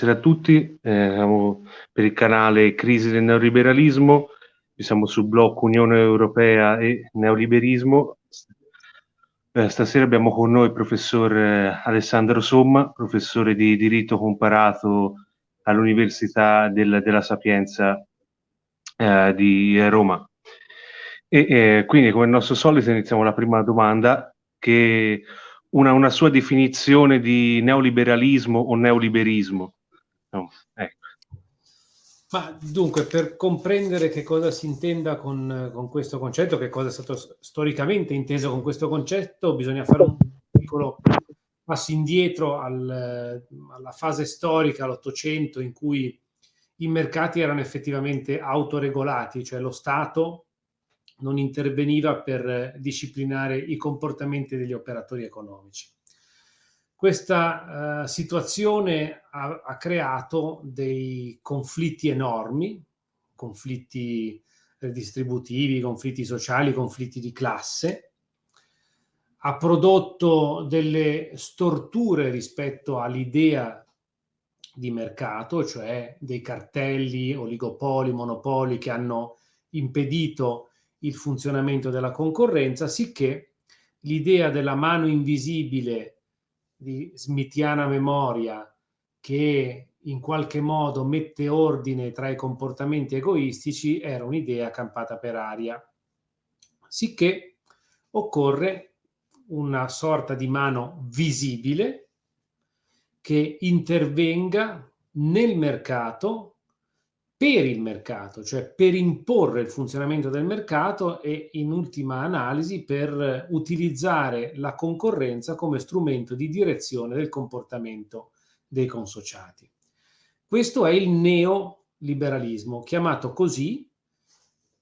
Buonasera a tutti, eh, siamo per il canale Crisi del neoliberalismo, siamo sul blocco Unione Europea e Neoliberismo. Eh, stasera abbiamo con noi il professor eh, Alessandro Somma, professore di diritto comparato all'Università del, della Sapienza eh, di Roma. E eh, quindi come nostro solito iniziamo la prima domanda che una, una sua definizione di neoliberalismo o neoliberismo. No, ecco. Ma dunque, per comprendere che cosa si intenda con, con, questo concetto, che cosa è stato storicamente inteso con questo concetto, bisogna fare un piccolo passo indietro al, alla fase storica, all'Ottocento, in cui i mercati erano effettivamente autoregolati, cioè lo Stato non interveniva per disciplinare i comportamenti degli operatori economici. Questa uh, situazione ha, ha, creato dei conflitti enormi, conflitti redistributivi, conflitti sociali, conflitti di classe, ha prodotto delle storture rispetto all'idea di mercato, cioè dei cartelli, oligopoli, monopoli che hanno impedito il funzionamento della concorrenza, sicché l'idea della mano invisibile di smithiana memoria che in qualche modo mette ordine tra i comportamenti egoistici era un'idea campata per aria. Sicché occorre una sorta di mano visibile che intervenga nel mercato per il mercato, cioè per imporre il funzionamento del mercato e in ultima analisi per utilizzare la concorrenza come strumento di direzione del comportamento dei consociati. Questo è il neoliberalismo, chiamato così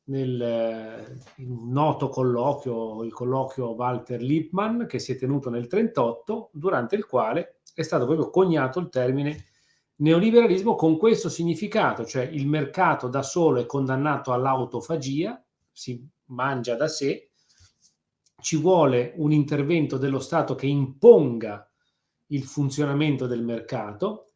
nel noto colloquio, il colloquio Walter Lippmann, che si è tenuto nel 1938, durante il quale è stato proprio coniato il termine Neoliberalismo con questo significato, cioè il mercato da solo è condannato all'autofagia, si mangia da sé, ci vuole un intervento dello Stato che imponga il funzionamento del mercato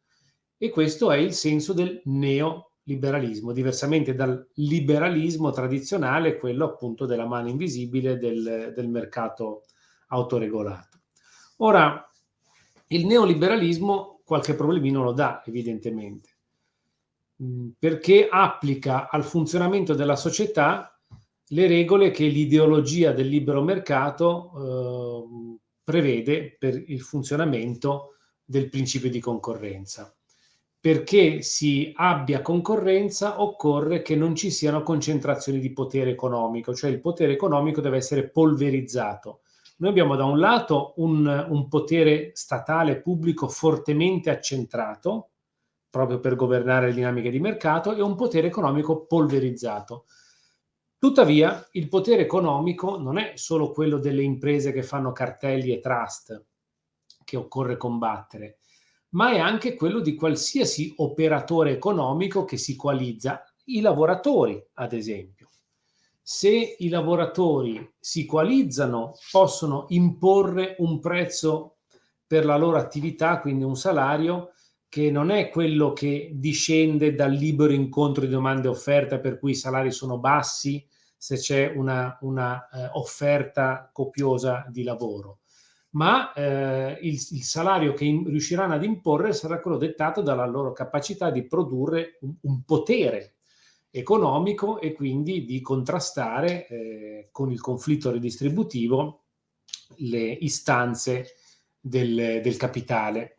e questo è il senso del neoliberalismo, diversamente dal liberalismo tradizionale, quello appunto della mano invisibile del, del mercato autoregolato. Ora, il neoliberalismo qualche problemino lo dà evidentemente, mm, perché applica al funzionamento della società le regole che l'ideologia del libero mercato eh, prevede per il funzionamento del principio di concorrenza. Perché si abbia concorrenza occorre che non ci siano concentrazioni di potere economico, cioè il potere economico deve essere polverizzato noi abbiamo da un lato un, un potere statale pubblico fortemente accentrato, proprio per governare le dinamiche di mercato, e un potere economico polverizzato. Tuttavia, il potere economico non è solo quello delle imprese che fanno cartelli e trust che occorre combattere, ma è anche quello di qualsiasi operatore economico che si coalizza, i lavoratori, ad esempio se i lavoratori si coalizzano possono imporre un prezzo per la loro attività, quindi un salario che non è quello che discende dal libero incontro di domande e offerta per cui i salari sono bassi se c'è una, una eh, offerta copiosa di lavoro, ma eh, il, il, salario che in, riusciranno ad imporre sarà quello dettato dalla loro capacità di produrre un, un potere economico e quindi di contrastare eh, con il conflitto redistributivo le istanze del, del capitale.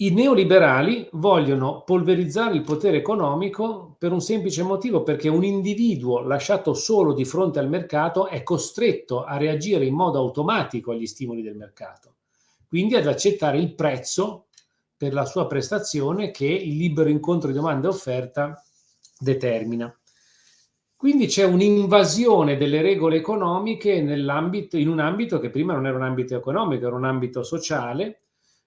I neoliberali vogliono polverizzare il potere economico per un semplice motivo, perché un individuo lasciato solo di fronte al mercato è costretto a reagire in modo automatico agli stimoli del mercato, quindi ad accettare il prezzo per la sua prestazione che il libero incontro di domanda e offerta determina. Quindi c'è un'invasione delle regole economiche in un ambito che prima non era un ambito economico, era un ambito sociale,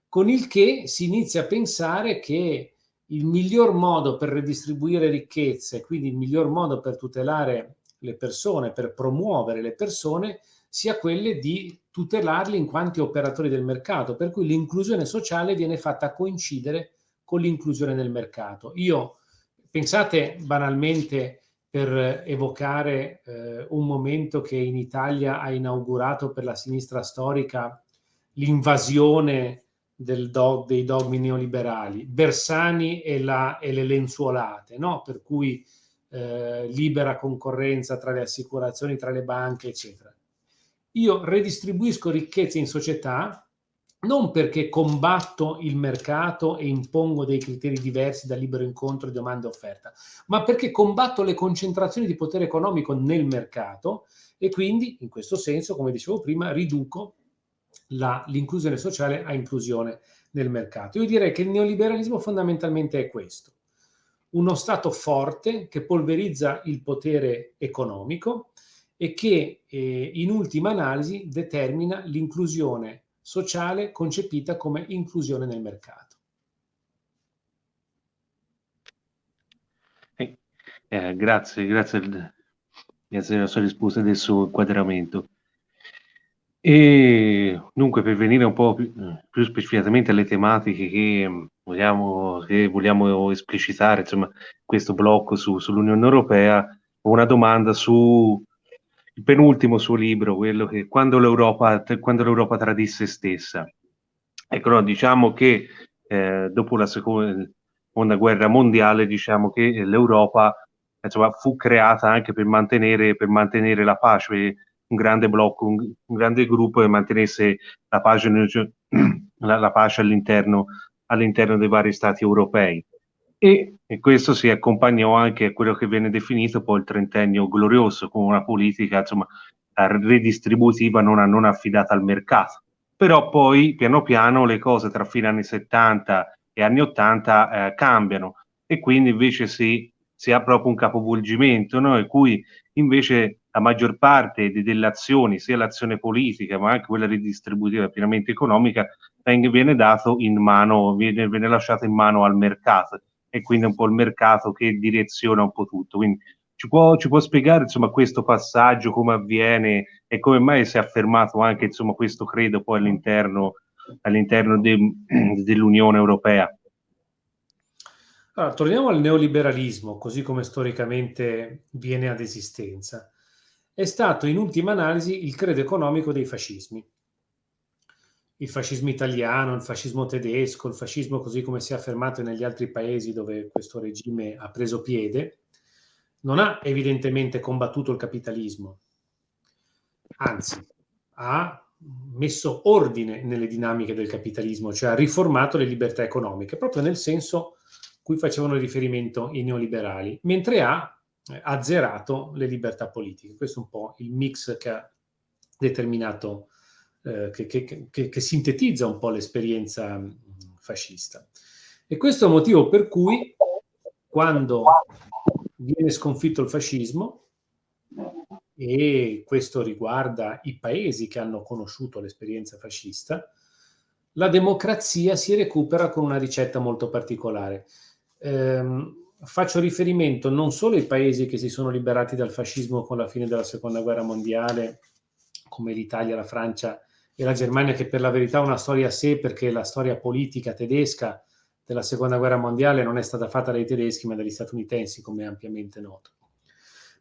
con il che si inizia a pensare che il miglior modo per redistribuire ricchezze, quindi il miglior modo per tutelare le persone, per promuovere le persone, sia quelle di tutelarli in quanto operatori del mercato, per cui l'inclusione sociale viene fatta coincidere con l'inclusione nel mercato. Io, pensate banalmente per evocare eh, un momento che in Italia ha inaugurato per la sinistra storica l'invasione dog, dei dogmi neoliberali, Bersani e, la, e le lenzuolate, no? per cui eh, libera concorrenza tra le assicurazioni, tra le banche, eccetera. Io redistribuisco ricchezze in società non perché combatto il mercato e impongo dei criteri diversi da libero incontro domanda e offerta, ma perché combatto le concentrazioni di potere economico nel mercato e quindi, in questo senso, come dicevo prima, riduco l'inclusione sociale a inclusione nel mercato. Io direi che il neoliberalismo fondamentalmente è questo. Uno Stato forte che polverizza il potere economico e che eh, in ultima analisi determina l'inclusione sociale concepita come inclusione nel mercato. Eh, eh, grazie, grazie, grazie della sua risposta e del suo inquadramento. E dunque per venire un po' più, più specificatamente alle tematiche che mm, vogliamo, che vogliamo esplicitare, insomma, questo blocco su, sull'Unione Europea, ho una domanda su il penultimo suo libro, quello che quando l'Europa, quando l'Europa tradisse stessa. Ecco, no, diciamo che eh, dopo la seconda guerra mondiale, diciamo che l'Europa insomma, fu creata anche per mantenere, per mantenere la pace un grande blocco, un, un grande gruppo che mantenesse la pace, la, la pace all'interno, all'interno dei vari stati europei. E, e, questo si accompagnò anche a quello che viene definito poi il trentennio glorioso, con una politica insomma, redistributiva non, non affidata al mercato. Però poi piano piano le cose tra fine anni 70 e anni 80 eh, cambiano e quindi invece si, si ha proprio un capovolgimento, no? in cui invece la maggior parte de, delle azioni, sia l'azione politica ma anche quella ridistributiva pienamente economica, viene dato in mano, viene, viene lasciato in mano al mercato e quindi un po' il mercato che direziona un po' tutto. Quindi ci può, ci può spiegare insomma questo passaggio, come avviene e come mai si è affermato anche insomma questo credo poi all'interno, all'interno de, dell'Unione Europea? Allora, torniamo al neoliberalismo, così come storicamente viene ad esistenza è stato in ultima analisi il credo economico dei fascismi. Il fascismo italiano, il fascismo tedesco, il fascismo così come si è affermato negli altri paesi dove questo regime ha preso piede, non ha evidentemente combattuto il capitalismo, anzi ha messo ordine nelle dinamiche del capitalismo, cioè ha riformato le libertà economiche, proprio nel senso cui facevano riferimento i neoliberali, mentre ha eh, azzerato le libertà politiche. Questo è un po' il mix che ha determinato, eh, che, che, che, che, sintetizza un po' l'esperienza fascista. E questo è il motivo per cui quando viene sconfitto il fascismo, e questo riguarda i paesi che hanno conosciuto l'esperienza fascista, la democrazia si recupera con una ricetta molto particolare. Ehm, faccio riferimento non solo ai paesi che si sono liberati dal fascismo con la fine della seconda guerra mondiale, come l'Italia, la Francia e la Germania, che per la verità ha una storia a sé perché la storia politica tedesca della seconda guerra mondiale non è stata fatta dai tedeschi ma dagli statunitensi, come ampiamente noto.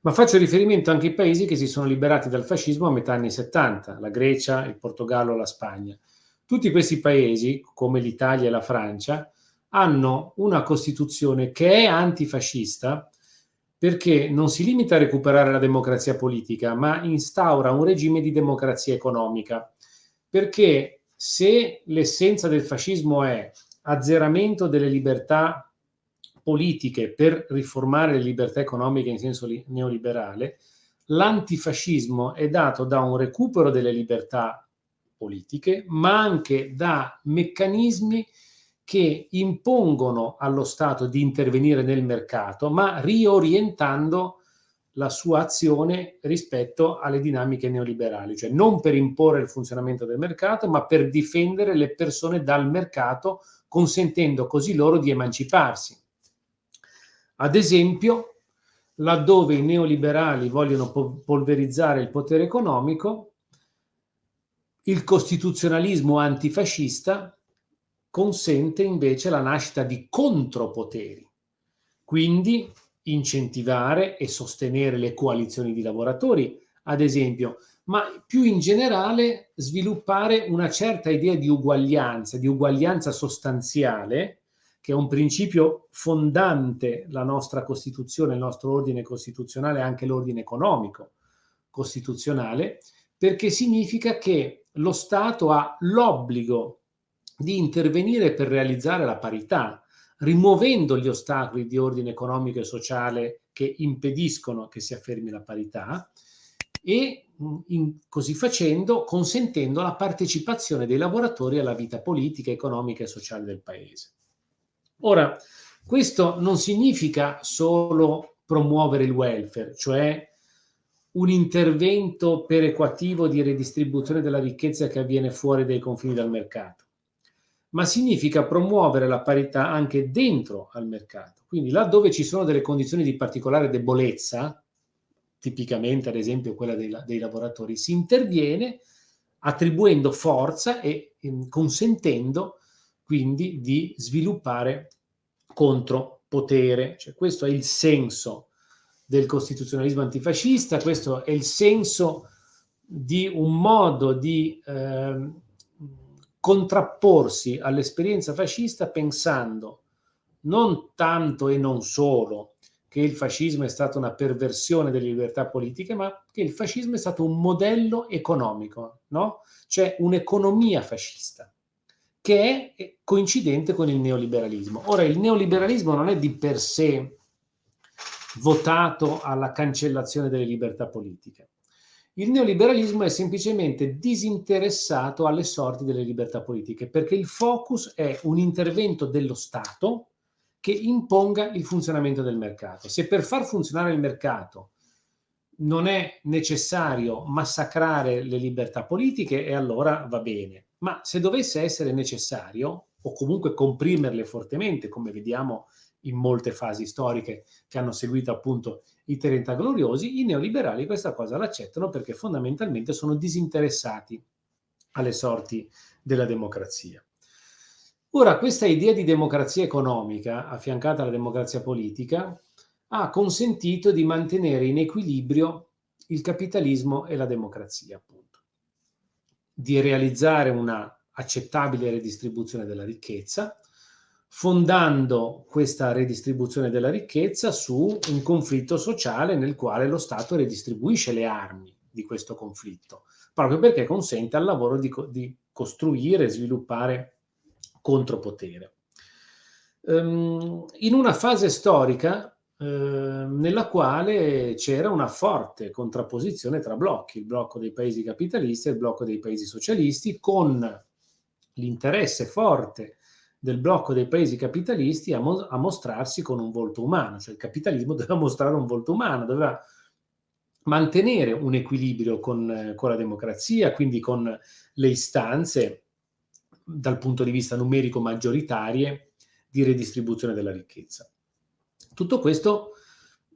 Ma faccio riferimento anche ai paesi che si sono liberati dal fascismo a metà anni 70, la Grecia, il Portogallo, la Spagna. Tutti questi paesi, come l'Italia e la Francia, hanno una Costituzione che è antifascista perché non si limita a recuperare la democrazia politica, ma instaura un regime di democrazia economica. Perché se l'essenza del fascismo è azzeramento delle libertà politiche per riformare le libertà economiche in senso neoliberale, l'antifascismo è dato da un recupero delle libertà politiche, ma anche da meccanismi che impongono allo Stato di intervenire nel mercato, ma riorientando la sua azione rispetto alle dinamiche neoliberali, cioè non per imporre il funzionamento del mercato, ma per difendere le persone dal mercato, consentendo così loro di emanciparsi. Ad esempio, laddove i neoliberali vogliono polverizzare il potere economico, il costituzionalismo antifascista consente invece la nascita di contropoteri, quindi incentivare e sostenere le coalizioni di lavoratori, ad esempio, ma più in generale sviluppare una certa idea di uguaglianza, di uguaglianza sostanziale, che è un principio fondante la nostra Costituzione, il nostro ordine costituzionale, anche l'ordine economico costituzionale, perché significa che lo Stato ha l'obbligo di intervenire per realizzare la parità, rimuovendo gli ostacoli di ordine economico e sociale che impediscono che si affermi la parità e in, così facendo consentendo la partecipazione dei lavoratori alla vita politica, economica e sociale del Paese. Ora, questo non significa solo promuovere il welfare, cioè un intervento perequativo di redistribuzione della ricchezza che avviene fuori dai confini del mercato, ma significa promuovere la parità anche dentro al mercato. Quindi laddove ci sono delle condizioni di particolare debolezza, tipicamente ad esempio quella dei, dei lavoratori, si interviene attribuendo forza e eh, consentendo quindi di sviluppare contropotere. Cioè, questo è il senso del costituzionalismo antifascista, questo è il senso di un modo di eh, contrapporsi all'esperienza fascista pensando non tanto e non solo che il fascismo è stata una perversione delle libertà politiche, ma che il fascismo è stato un modello economico, no? cioè un'economia fascista che è coincidente con il neoliberalismo. Ora, il neoliberalismo non è di per sé votato alla cancellazione delle libertà politiche. Il neoliberalismo è semplicemente disinteressato alle sorti delle libertà politiche perché il focus è un intervento dello Stato che imponga il funzionamento del mercato. Se per far funzionare il mercato non è necessario massacrare le libertà politiche, e allora va bene. Ma se dovesse essere necessario, o comunque comprimerle fortemente, come vediamo in molte fasi storiche che hanno seguito appunto i 30 gloriosi, i neoliberali questa cosa l'accettano perché fondamentalmente sono disinteressati alle sorti della democrazia. Ora, questa idea di democrazia economica, affiancata alla democrazia politica, ha consentito di mantenere in equilibrio il capitalismo e la democrazia, appunto, di realizzare una accettabile redistribuzione della ricchezza, fondando questa redistribuzione della ricchezza su un conflitto sociale nel quale lo Stato redistribuisce le armi di questo conflitto, proprio perché consente al lavoro di, di costruire e sviluppare contropotere. Um, in una fase storica uh, nella quale c'era una forte contrapposizione tra blocchi, il blocco dei paesi capitalisti e il blocco dei paesi socialisti, con l'interesse forte del blocco dei paesi capitalisti a, mo a, mostrarsi con un volto umano, cioè il capitalismo doveva mostrare un volto umano, doveva mantenere un equilibrio con, con la democrazia, quindi con le istanze dal punto di vista numerico maggioritarie di redistribuzione della ricchezza. Tutto questo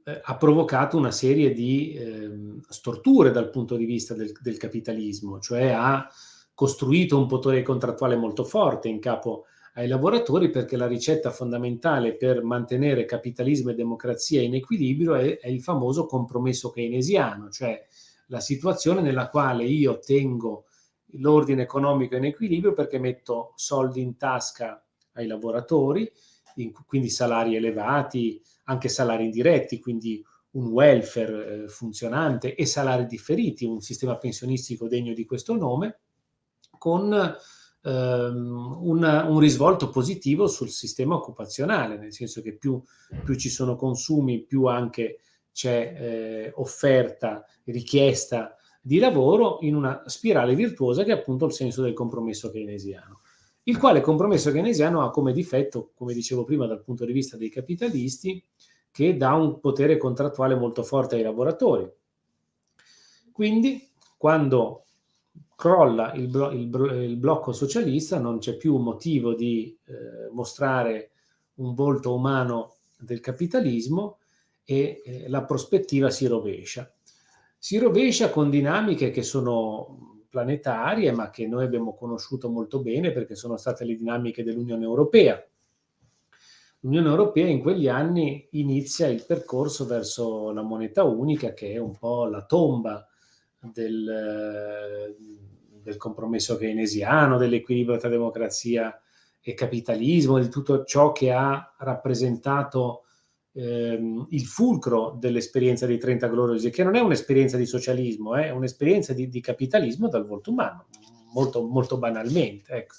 eh, ha provocato una serie di eh, storture dal punto di vista del, del capitalismo, cioè ha costruito un potere contrattuale molto forte in capo a ai lavoratori perché la ricetta fondamentale per mantenere capitalismo e democrazia in equilibrio è, è il famoso compromesso keynesiano, cioè la situazione nella quale io tengo l'ordine economico in equilibrio perché metto soldi in tasca ai lavoratori, in, quindi salari elevati, anche salari indiretti, quindi un welfare eh, funzionante e salari differiti, un sistema pensionistico degno di questo nome, con ehm, una, un risvolto positivo sul sistema occupazionale, nel senso che più, più ci sono consumi, più anche c'è eh, offerta, richiesta di lavoro in una spirale virtuosa che è appunto il senso del compromesso keynesiano. Il quale compromesso keynesiano ha come difetto, come dicevo prima dal punto di vista dei capitalisti, che dà un potere contrattuale molto forte ai lavoratori. Quindi, quando crolla il, blo il, il, blocco socialista, non c'è più motivo di eh, mostrare un volto umano del capitalismo e eh, la prospettiva si rovescia. Si rovescia con dinamiche che sono planetarie, ma che noi abbiamo conosciuto molto bene perché sono state le dinamiche dell'Unione Europea. L'Unione Europea in quegli anni inizia il percorso verso la moneta unica, che è un po' la tomba del, del compromesso keynesiano, dell'equilibrio tra democrazia e capitalismo, di tutto ciò che ha rappresentato ehm, il fulcro dell'esperienza dei 30 gloriosi, che non è un'esperienza di socialismo, è un'esperienza di, di, capitalismo dal volto umano, molto, molto banalmente. Ecco.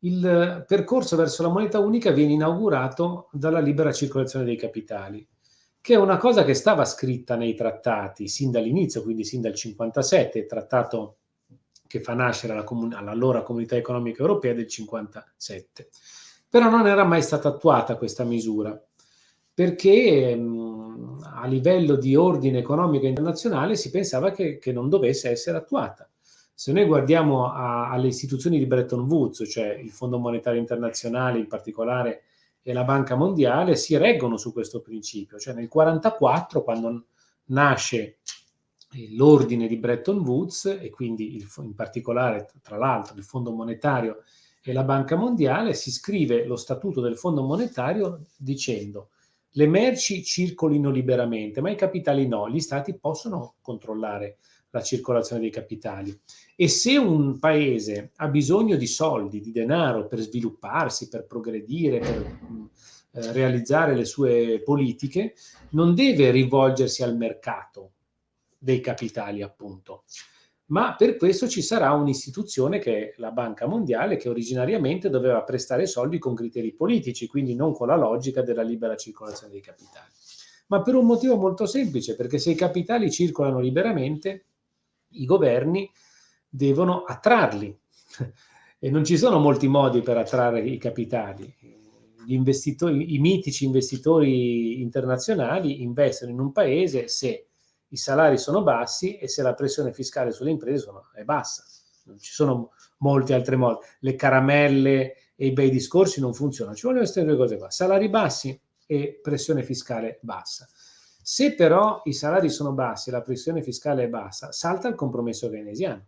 Il percorso verso la moneta unica viene inaugurato dalla libera circolazione dei capitali, che è una cosa che stava scritta nei trattati sin dall'inizio, quindi sin dal 57, il trattato che fa nascere l'allora comunità economica europea del 57. Però non era mai stata attuata questa misura perché mh, a livello di ordine economico internazionale si pensava che, che non dovesse essere attuata. Se noi guardiamo a, alle istituzioni di Bretton Woods, cioè il Fondo Monetario Internazionale in particolare e la Banca Mondiale, si reggono su questo principio. Cioè nel 1944, quando nasce l'ordine di Bretton Woods e quindi il, in particolare, tra l'altro, il Fondo Monetario e la Banca Mondiale, si scrive lo statuto del Fondo Monetario dicendo le merci circolino liberamente, ma i capitali no, gli stati possono controllare la circolazione dei capitali. E se un paese ha bisogno di soldi, di denaro per svilupparsi, per progredire, per eh, realizzare le sue politiche, non deve rivolgersi al mercato dei capitali, appunto, ma per questo ci sarà un'istituzione che è la Banca Mondiale che originariamente doveva prestare soldi con criteri politici, quindi non con la logica della libera circolazione dei capitali. Ma per un motivo molto semplice, perché se i capitali circolano liberamente, i governi devono attrarli e non ci sono molti modi per attrarre i capitali. Gli investitori, I mitici investitori internazionali investono in un paese se i salari sono bassi e se la pressione fiscale sulle imprese sono, è bassa. Non ci sono molti altri modi. Le caramelle e i bei discorsi non funzionano. Ci vogliono queste due cose qua. Salari bassi e pressione fiscale bassa. Se però i salari sono bassi e la pressione fiscale è bassa, salta il compromesso keynesiano.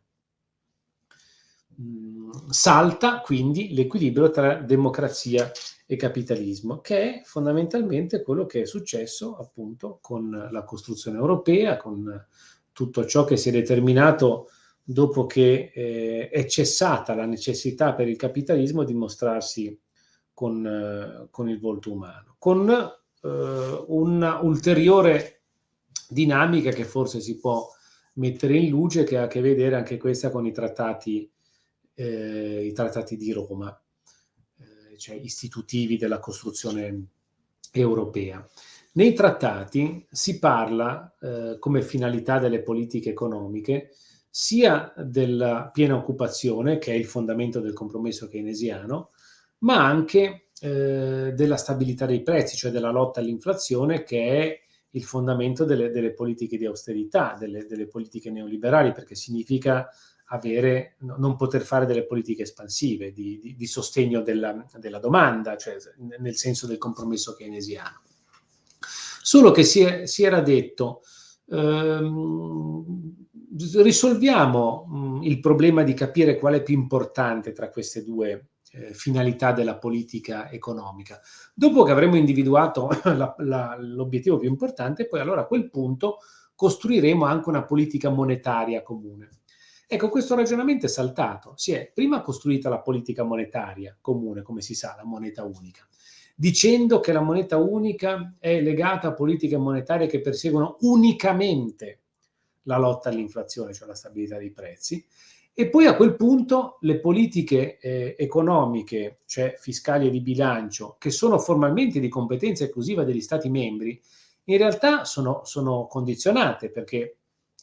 Mm, salta quindi l'equilibrio tra democrazia e capitalismo, che è fondamentalmente quello che è successo appunto con la costruzione europea, con tutto ciò che si è determinato dopo che eh, è cessata la necessità per il capitalismo di mostrarsi con, eh, con il volto umano, con eh, una ulteriore dinamica che forse si può mettere in luce, che ha a che vedere anche questa con i trattati, eh, i trattati di Roma cioè istitutivi della costruzione europea. Nei trattati si parla eh, come finalità delle politiche economiche sia della piena occupazione, che è il fondamento del compromesso keynesiano, ma anche eh, della stabilità dei prezzi, cioè della lotta all'inflazione, che è il fondamento delle, delle politiche di austerità, delle, delle, politiche neoliberali, perché significa avere, non poter fare delle politiche espansive di, di, di sostegno della, della, domanda, cioè nel senso del compromesso keynesiano. Solo che si, è, si era detto, ehm, risolviamo mh, mm, il problema di capire qual è più importante tra queste due eh, finalità della politica economica. Dopo che avremo individuato l'obiettivo più importante, poi allora a quel punto costruiremo anche una politica monetaria comune. Ecco, questo ragionamento è saltato. Si è prima costruita la politica monetaria comune, come si sa, la moneta unica, dicendo che la moneta unica è legata a politiche monetarie che perseguono unicamente la lotta all'inflazione, cioè la stabilità dei prezzi, e poi a quel punto le politiche eh, economiche, cioè fiscali e di bilancio, che sono formalmente di competenza esclusiva degli Stati membri, in realtà sono, sono condizionate perché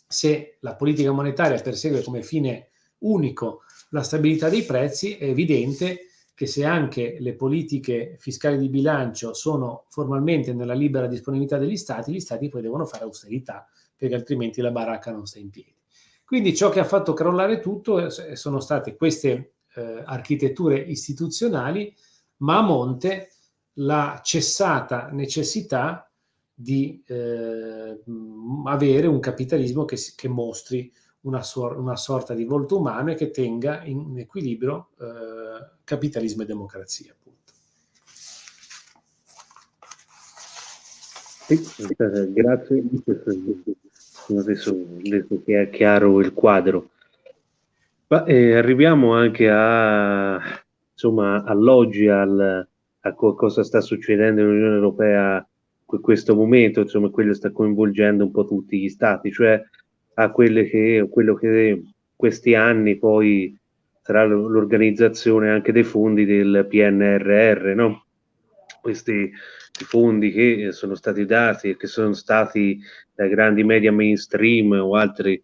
se la politica monetaria persegue come fine unico la stabilità dei prezzi, è evidente che se anche le politiche fiscali di bilancio sono formalmente nella libera disponibilità degli Stati, gli Stati poi devono fare austerità, perché altrimenti la baracca non sta in piedi. Quindi ciò che ha fatto crollare tutto sono state queste eh, architetture istituzionali, ma a monte la cessata necessità di eh, avere un capitalismo che, che, mostri una, sor una, sorta di volto umano e che tenga in equilibrio eh, capitalismo e democrazia. Appunto. Sì, grazie. Adesso che è chiaro il quadro. Ma, eh, arriviamo anche a, insomma, all'oggi, al, a cosa sta succedendo nell'Unione Europea in questo momento, insomma, quello sta coinvolgendo un po' tutti gli stati, cioè a quelle che, quello che questi anni poi sarà l'organizzazione anche dei fondi del PNRR, no? Questi fondi che sono stati dati e che sono stati da grandi media mainstream o altri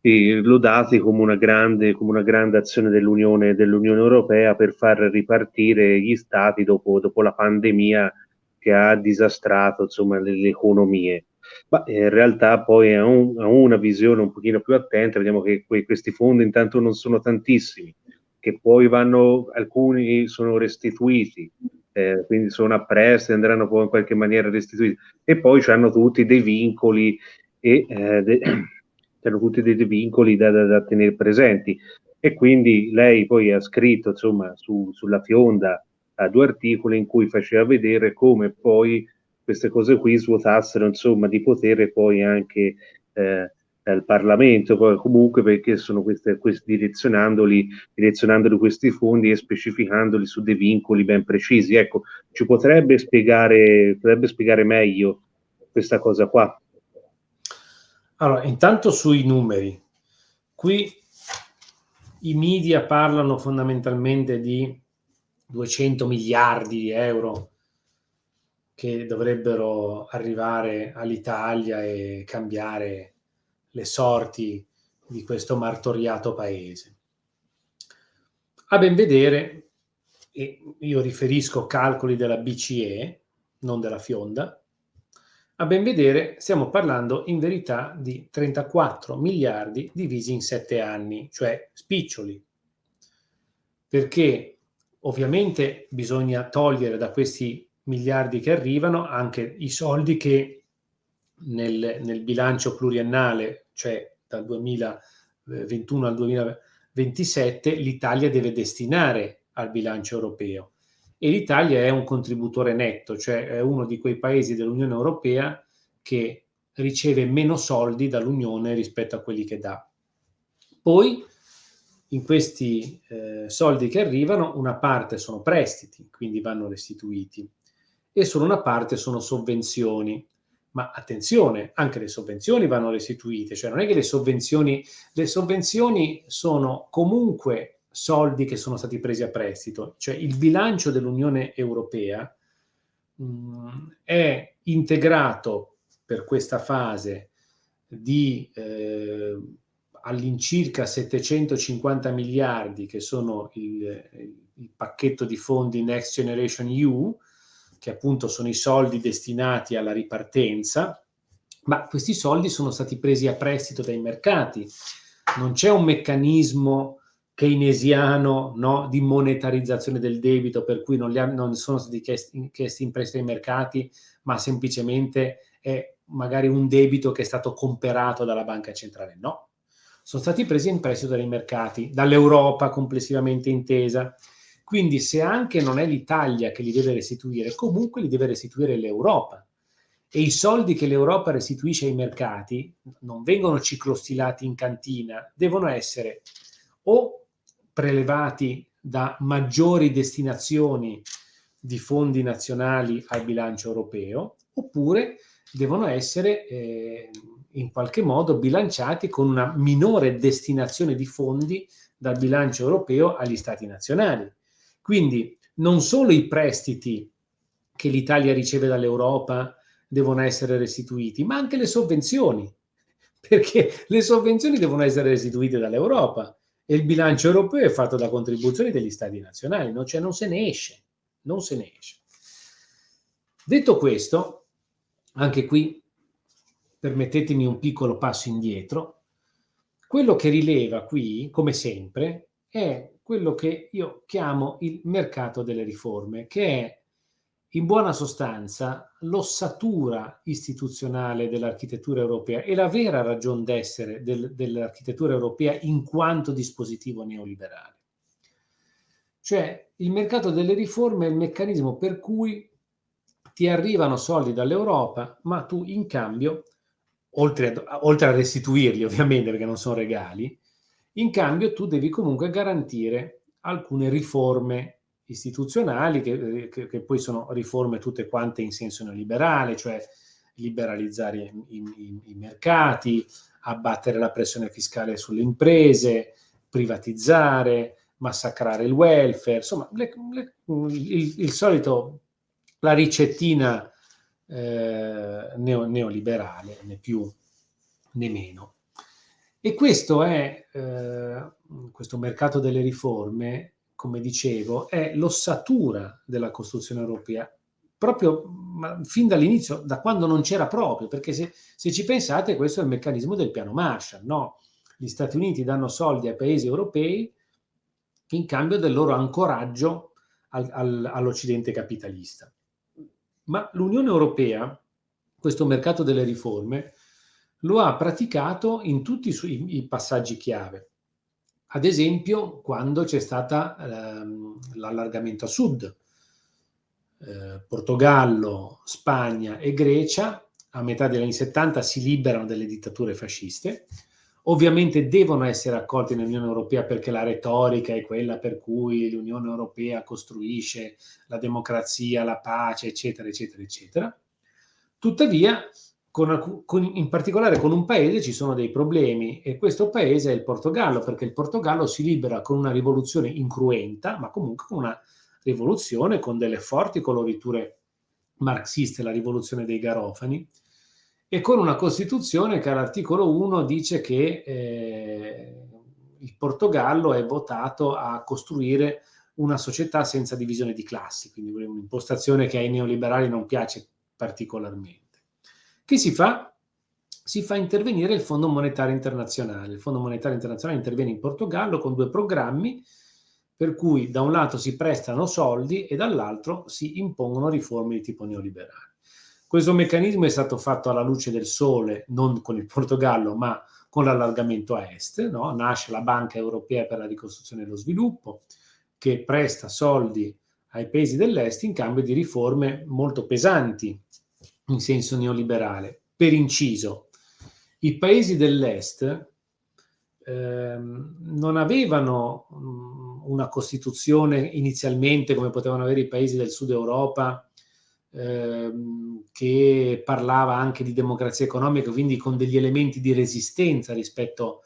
lodati come una grande, come una grande azione dell'Unione, dell'Unione Europea per far ripartire gli stati dopo, dopo la pandemia che ha disastrato insomma, le, le economie. Ma in realtà poi a, un, a, una visione un pochino più attenta vediamo che que, questi fondi intanto non sono tantissimi, che poi vanno, alcuni sono restituiti, eh, quindi sono a prestito, andranno poi in qualche maniera restituiti, e poi hanno tutti dei vincoli e eh, de, tutti dei vincoli da, da, da, tenere presenti. E quindi lei poi ha scritto insomma su, sulla fionda a due articoli in cui faceva vedere come poi queste cose qui svuotassero insomma di potere poi anche eh, al Parlamento, poi comunque perché sono queste, questi, direzionandoli, direzionandoli questi fondi e specificandoli su dei vincoli ben precisi. Ecco, ci potrebbe spiegare, potrebbe spiegare meglio questa cosa qua? Allora, intanto sui numeri. Qui i media parlano fondamentalmente di 200 miliardi di euro che dovrebbero arrivare all'Italia e cambiare le sorti di questo martoriato paese. A ben vedere, e io riferisco calcoli della BCE, non della Fionda, a ben vedere stiamo parlando in verità di 34 miliardi divisi in 7 anni, cioè spiccioli, perché Ovviamente bisogna togliere da questi miliardi che arrivano anche i soldi che nel, nel bilancio pluriannale, cioè dal 2021 al 2027, l'Italia deve destinare al bilancio europeo. E l'Italia è un contributore netto, cioè è uno di quei paesi dell'Unione Europea che riceve meno soldi dall'Unione rispetto a quelli che dà. Poi in questi eh, soldi che arrivano una parte sono prestiti, quindi vanno restituiti, e solo una parte sono sovvenzioni. Ma attenzione, anche le sovvenzioni vanno restituite, cioè non è che le sovvenzioni, le sovvenzioni sono comunque soldi che sono stati presi a prestito, cioè il bilancio dell'Unione Europea mh, mm, è integrato per questa fase di eh, all'incirca 750 miliardi che sono il, il, pacchetto di fondi Next Generation EU, che appunto sono i soldi destinati alla ripartenza, ma questi soldi sono stati presi a prestito dai mercati. Non c'è un meccanismo keynesiano no, di monetarizzazione del debito per cui non, ha, non sono stati chiesti, chiesti in prestito ai mercati, ma semplicemente è magari un debito che è stato comperato dalla banca centrale. No, sono stati presi in prestito dai mercati, dall'Europa complessivamente intesa. Quindi se anche non è l'Italia che li deve restituire, comunque li deve restituire l'Europa. E i soldi che l'Europa restituisce ai mercati non vengono ciclostilati in cantina, devono essere o prelevati da maggiori destinazioni di fondi nazionali al bilancio europeo, oppure devono essere eh, in qualche modo bilanciati con una minore destinazione di fondi dal bilancio europeo agli stati nazionali. Quindi non solo i prestiti che l'Italia riceve dall'Europa devono essere restituiti, ma anche le sovvenzioni, perché le sovvenzioni devono essere restituite dall'Europa e il bilancio europeo è fatto da contribuzioni degli stati nazionali, no? cioè non se ne esce, non se ne esce. Detto questo, anche qui permettetemi un piccolo passo indietro, quello che rileva qui, come sempre, è quello che io chiamo il mercato delle riforme, che è in buona sostanza l'ossatura istituzionale dell'architettura europea e la vera ragione d'essere del, dell'architettura europea in quanto dispositivo neoliberale. Cioè il mercato delle riforme è il meccanismo per cui ti arrivano soldi dall'Europa, ma tu in cambio, oltre a, oltre a restituirli ovviamente perché non sono regali, in cambio tu devi comunque garantire alcune riforme istituzionali, che, che, che, poi sono riforme tutte quante in senso neoliberale, cioè liberalizzare i, i, i mercati, abbattere la pressione fiscale sulle imprese, privatizzare, massacrare il welfare, insomma, le, le, il, il, solito, la ricettina eh, neo, neoliberale, né più né meno. E questo è, eh, questo mercato delle riforme, come dicevo, è l'ossatura della costruzione europea, proprio fin dall'inizio, da quando non c'era proprio, perché se, se, ci pensate questo è il meccanismo del piano Marshall, no? Gli Stati Uniti danno soldi ai paesi europei in cambio del loro ancoraggio al, al, all'Occidente capitalista. Ma l'Unione Europea, questo mercato delle riforme, lo ha praticato in tutti i, suoi, i passaggi chiave. Ad esempio, quando c'è stato ehm, l'allargamento a sud, eh, Portogallo, Spagna e Grecia, a metà degli anni 70 si liberano dalle dittature fasciste, ovviamente devono essere accolti nell'Unione Europea perché la retorica è quella per cui l'Unione Europea costruisce la democrazia, la pace, eccetera, eccetera, eccetera. Tuttavia, con, con, in particolare con un paese ci sono dei problemi e questo paese è il Portogallo, perché il Portogallo si libera con una rivoluzione incruenta, ma comunque con una rivoluzione con delle forti coloriture marxiste, la rivoluzione dei Garofani, e con una Costituzione che all'articolo 1 dice che eh, il Portogallo è votato a costruire una società senza divisione di classi, quindi un'impostazione che ai neoliberali non piace particolarmente. Che si fa? Si fa intervenire il Fondo Monetario Internazionale. Il Fondo Monetario Internazionale interviene in Portogallo con due programmi per cui da un lato si prestano soldi e dall'altro si impongono riforme di tipo neoliberale. Questo meccanismo è stato fatto alla luce del sole, non con il Portogallo, ma con l'allargamento a est. No? Nasce la Banca Europea per la Ricostruzione e lo Sviluppo, che presta soldi ai paesi dell'est in cambio di riforme molto pesanti in senso neoliberale. Per inciso, i paesi dell'est ehm, non avevano mh, una Costituzione inizialmente come potevano avere i paesi del sud Europa ehm, che parlava anche di democrazia economica, quindi con degli elementi di resistenza rispetto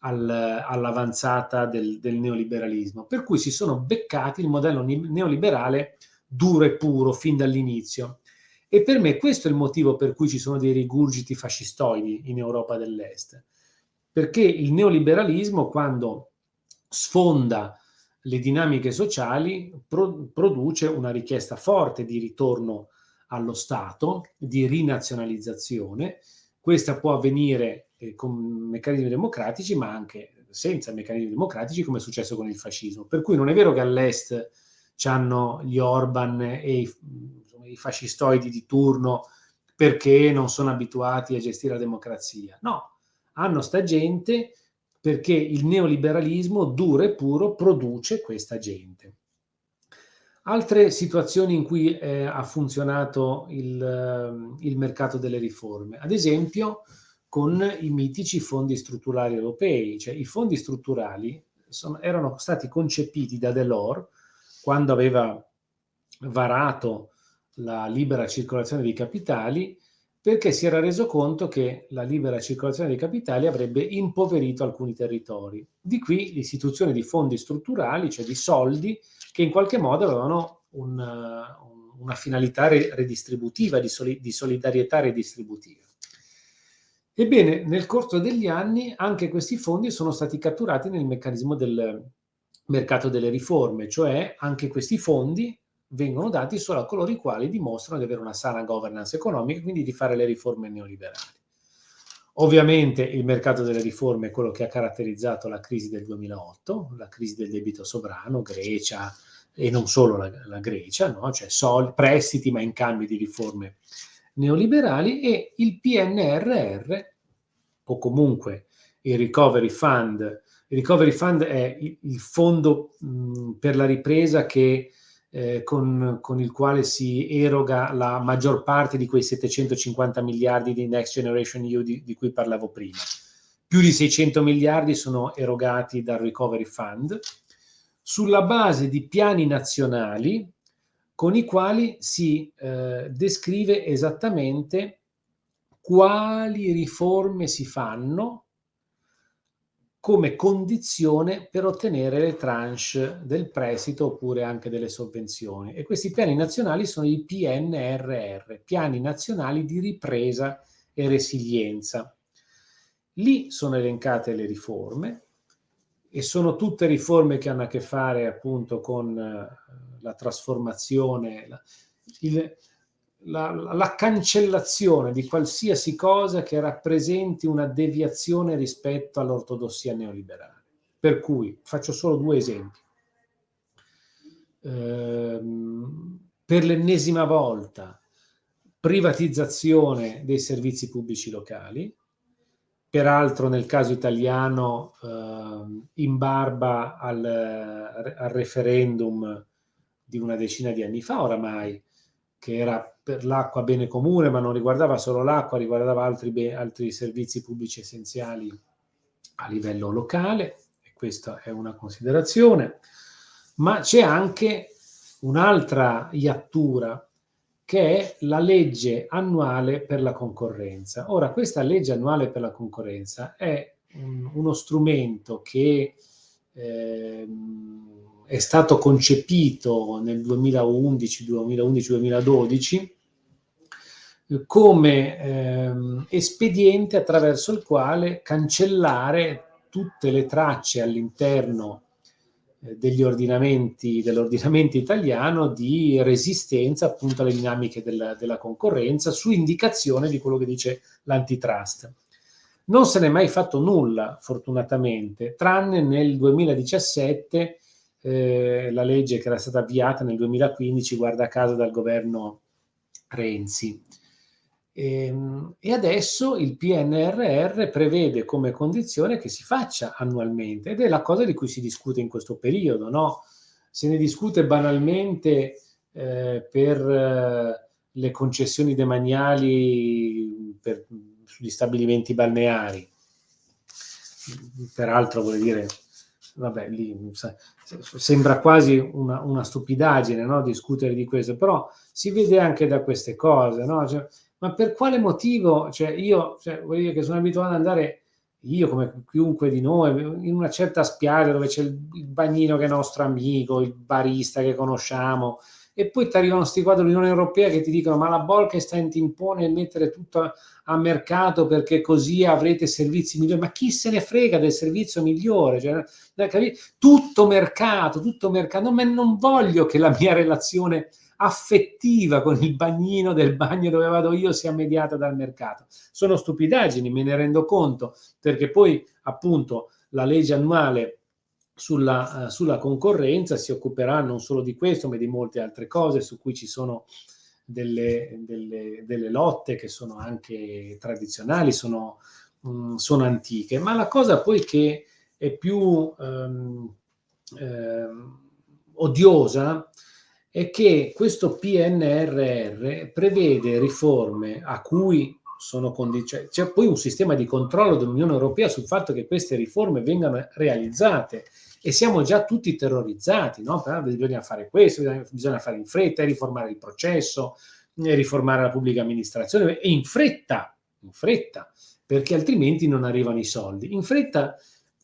al, all'avanzata del, del, neoliberalismo. Per cui si sono beccati il modello neoliberale duro e puro fin dall'inizio e per me questo è il motivo per cui ci sono dei rigurgiti fascistoidi in Europa dell'Est. Perché il neoliberalismo, quando sfonda le dinamiche sociali, pro produce una richiesta forte di ritorno allo Stato, di rinazionalizzazione. Questa può avvenire eh, con meccanismi democratici, ma anche senza meccanismi democratici, come è successo con il fascismo. Per cui non è vero che all'Est hanno gli Orban e i i fascistoidi di turno perché non sono abituati a gestire la democrazia. No, hanno sta gente perché il neoliberalismo duro e puro produce questa gente. Altre situazioni in cui eh, ha funzionato il, eh, il, mercato delle riforme, ad esempio con i mitici fondi strutturali europei, cioè i fondi strutturali sono, erano stati concepiti da Delors quando aveva varato la libera circolazione dei capitali perché si era reso conto che la libera circolazione dei capitali avrebbe impoverito alcuni territori. Di qui l'istituzione di fondi strutturali, cioè di soldi, che in qualche modo avevano un, una finalità redistributiva, di, soli, di solidarietà redistributiva. Ebbene, nel corso degli anni anche questi fondi sono stati catturati nel meccanismo del mercato delle riforme, cioè anche questi fondi vengono dati solo a coloro i quali dimostrano di avere una sana governance economica quindi di fare le riforme neoliberali. Ovviamente il mercato delle riforme è quello che ha caratterizzato la crisi del 2008, la crisi del debito sovrano, Grecia e non solo la, la Grecia, no? cioè sol, prestiti ma in cambio di riforme neoliberali e il PNRR o comunque il Recovery Fund. Il Recovery Fund è il, il fondo mh, per la ripresa che eh, con, con, il quale si eroga la maggior parte di quei 750 miliardi di Next Generation EU di, di cui parlavo prima. Più di 600 miliardi sono erogati dal Recovery Fund sulla base di piani nazionali con i quali si eh, descrive esattamente quali riforme si fanno come condizione per ottenere le tranche del prestito oppure anche delle sovvenzioni. E questi piani nazionali sono i PNRR, piani nazionali di ripresa e resilienza. Lì sono elencate le riforme e sono tutte riforme che hanno a che fare appunto con uh, la trasformazione, il, la, la, cancellazione di qualsiasi cosa che rappresenti una deviazione rispetto all'ortodossia neoliberale. Per cui faccio solo due esempi. Ehm, per l'ennesima volta privatizzazione dei servizi pubblici locali, peraltro nel caso italiano eh, in barba al, al referendum di una decina di anni fa oramai, che era per l'acqua bene comune, ma non riguardava solo l'acqua, riguardava altri, altri servizi pubblici essenziali a livello locale, e questa è una considerazione, ma c'è anche un'altra iattura che è la legge annuale per la concorrenza. Ora, questa legge annuale per la concorrenza è un, uno strumento che eh, è stato concepito nel 2011, 2011-2012 come ehm, espediente attraverso il quale cancellare tutte le tracce all'interno eh, degli ordinamenti, dell'ordinamento italiano di resistenza appunto alle dinamiche della, della concorrenza su indicazione di quello che dice l'antitrust. Non se n'è mai fatto nulla, fortunatamente, tranne nel 2017 eh, la legge che era stata avviata nel 2015, guarda caso, dal governo Renzi. E, ehm, e, adesso il PNRR prevede come condizione che si faccia annualmente ed è la cosa di cui si discute in questo periodo, no? Se ne discute banalmente eh, per eh, le concessioni demaniali per, sugli stabilimenti balneari. Peraltro, vuol dire, vabbè, lì sembra quasi una, una stupidaggine no? discutere di questo, però si vede anche da queste cose, no? cioè, ma per quale motivo, cioè io, cioè, voglio dire che sono abituato ad andare, io come chiunque di noi, in una certa spiaggia dove c'è il, bagnino che è nostro amico, il barista che conosciamo, e poi ti arrivano questi quadri dell'Unione Europea che ti dicono ma la Bolkestein ti impone di mettere tutto a mercato perché così avrete servizi migliori, ma chi se ne frega del servizio migliore? Cioè, tutto mercato, tutto mercato, non, non voglio che la mia relazione affettiva con il bagnino del bagno dove vado io sia mediata dal mercato. Sono stupidaggini, me ne rendo conto, perché poi appunto la legge annuale sulla, uh, sulla, concorrenza si occuperà non solo di questo, ma di molte altre cose su cui ci sono delle, delle, delle lotte che sono anche tradizionali, sono, um, sono, antiche. Ma la cosa poi che è più um, um, odiosa è che questo PNRR prevede riforme a cui sono condizioni, c'è poi un sistema di controllo dell'Unione Europea sul fatto che queste riforme vengano realizzate e siamo già tutti terrorizzati, no? Bisogna fare questo, bisogna fare in fretta, riformare il processo, riformare la pubblica amministrazione e in fretta, in fretta, perché altrimenti non arrivano i soldi. In fretta,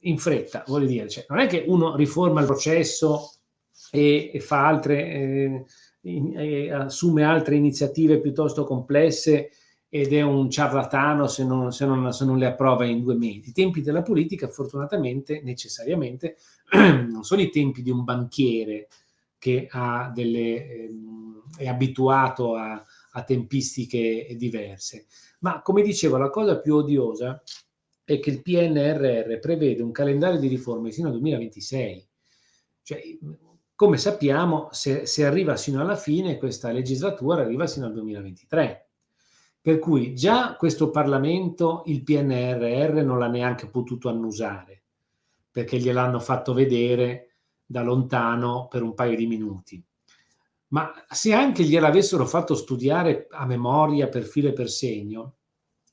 in fretta, vuol dire, cioè, non è che uno riforma il processo e, e fa altre, eh, in, e assume altre iniziative piuttosto complesse ed è un ciarlatano se non, se, non, se non, le approva in due mesi. I tempi della politica, fortunatamente, necessariamente, non sono i tempi di un banchiere che delle, ehm, è abituato a, a tempistiche diverse. Ma come dicevo, la cosa più odiosa è che il PNRR prevede un calendario di riforme sino al 2026. Cioè, come sappiamo, se, se arriva sino alla fine, questa legislatura arriva sino al 2023. Per cui già questo Parlamento il PNRR non l'ha neanche potuto annusare, perché gliel'hanno fatto vedere da lontano per un paio di minuti. Ma se anche gliel'avessero fatto studiare a memoria per filo e per segno,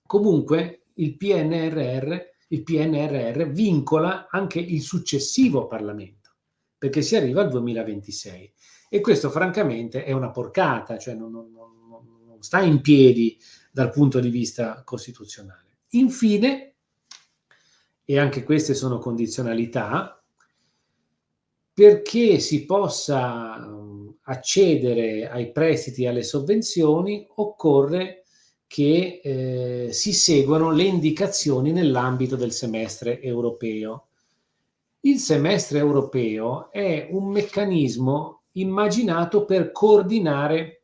comunque il PNRR, il PNRR vincola anche il successivo Parlamento, perché si arriva al 2026. E questo francamente è una porcata, cioè non, non, non, non sta in piedi dal punto di vista costituzionale. Infine, e anche queste sono condizionalità, perché si possa accedere ai prestiti e alle sovvenzioni occorre che eh, si seguano le indicazioni nell'ambito del semestre europeo. Il semestre europeo è un meccanismo immaginato per coordinare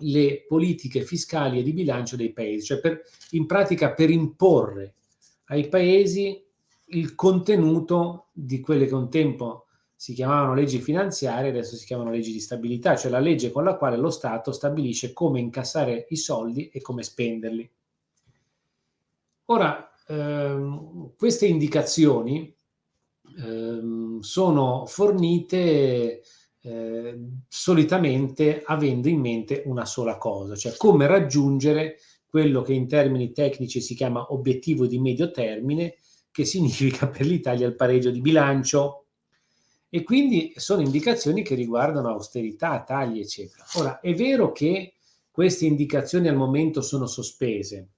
le politiche fiscali e di bilancio dei paesi, cioè per, in pratica per imporre ai paesi il contenuto di quelle che un tempo si chiamavano leggi finanziarie, adesso si chiamano leggi di stabilità, cioè la legge con la quale lo Stato stabilisce come incassare i soldi e come spenderli. Ora, ehm, queste indicazioni ehm, sono fornite eh, solitamente avendo in mente una sola cosa, cioè come raggiungere quello che in termini tecnici si chiama obiettivo di medio termine, che significa per l'Italia il pareggio di bilancio, e quindi sono indicazioni che riguardano austerità, tagli, eccetera. Ora, è vero che queste indicazioni al momento sono sospese,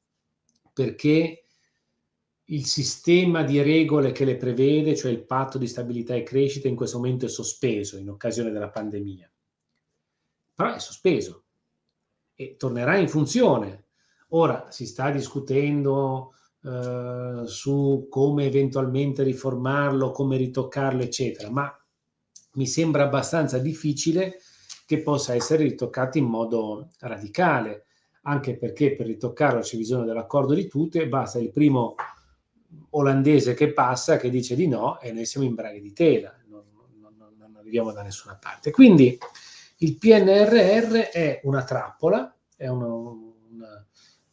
perché il sistema di regole che le prevede, cioè il patto di stabilità e crescita, in questo momento è sospeso in occasione della pandemia. Però è sospeso e tornerà in funzione. Ora si sta discutendo eh, su come eventualmente riformarlo, come ritoccarlo, eccetera, ma mi sembra abbastanza difficile che possa essere ritoccato in modo radicale, anche perché per ritoccarlo c'è bisogno dell'accordo di tutti e basta il primo olandese che passa che dice di no e noi siamo in braghe di tela, non, non, non arriviamo da nessuna parte. Quindi il PNRR è una trappola, è un, un,